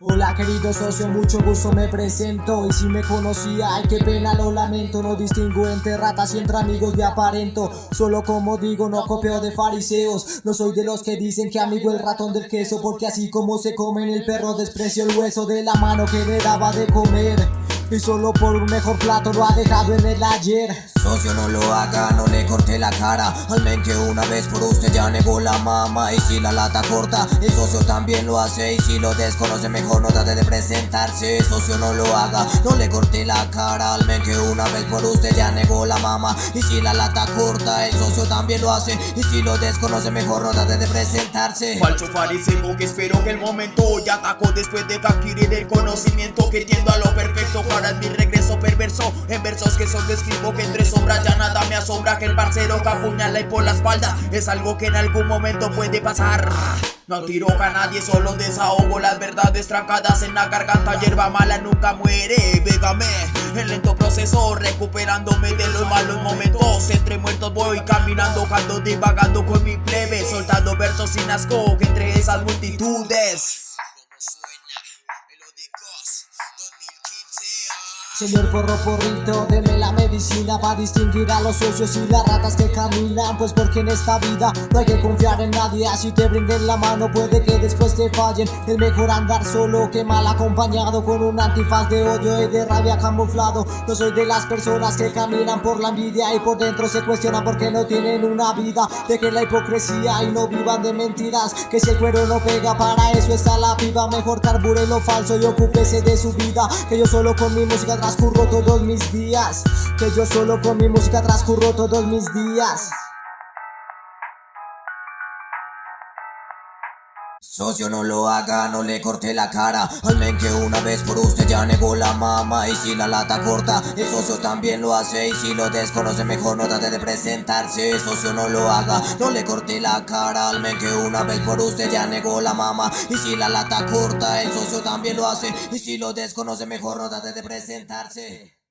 Hola querido socio, mucho gusto me presento. Y si me conocía, ay qué pena lo lamento. No distingo entre ratas y entre amigos de aparento. Solo como digo, no copio de fariseos. No soy de los que dicen que amigo el ratón del queso Porque así como se comen el perro desprecio el hueso de la mano que me daba de comer y solo por un mejor plato lo ha dejado en el ayer. Socio no lo haga, no le corte la cara. Al men que una vez por usted ya negó la mama. Y si la lata corta, el socio también lo hace. Y si lo desconoce mejor no trate de presentarse. Socio no lo haga, no le corte la cara. Al men que una vez por usted ya negó la mama. Y si la lata corta, el socio también lo hace. Y si lo desconoce mejor no trate de presentarse. Falso fariseo que espero que el momento ya atacó después de adquirir el conocimiento Que tiendo a lo perfecto para mi regreso perverso. En versos que solo escribo que entre sombras ya nada me asombra. Que el parcero que apuñala y por la espalda Es algo que en algún momento puede pasar. No tiro a nadie, solo desahogo las verdades trancadas en la garganta. Hierba mala nunca muere, végame En lento proceso, recuperándome de los malos momentos. Entre muertos voy caminando, ando divagando con mi plebe. Soltando versos sin asco entre esas multitudes Señor porro porrito, deme la medicina para distinguir a los socios y las ratas que caminan Pues porque en esta vida no hay que confiar en nadie. Así te brinden la mano puede que después te fallen. Es mejor andar solo que mal acompañado Con un antifaz de odio y de rabia camuflado. No soy de las personas que caminan por la envidia Y por dentro se cuestionan porque no tienen una vida. Dejen la hipocresía y no vivan de mentiras Que si el cuero no pega para eso está la piba Mejor carbure lo falso y ocúpese de su vida Que yo solo con mi música transcurro todos mis días. Que yo solo con mi música transcurro todos mis días Socio no lo haga, no le corte la cara. Al men que una vez por usted ya negó la mama. Y si la lata corta, el socio también lo hace. Y si lo desconoce mejor no trate de presentarse. Socio no lo haga, no le corte la cara. Al men que una vez por usted ya negó la mama. Y si la lata corta, el socio también lo hace. Y si lo desconoce mejor no trate de presentarse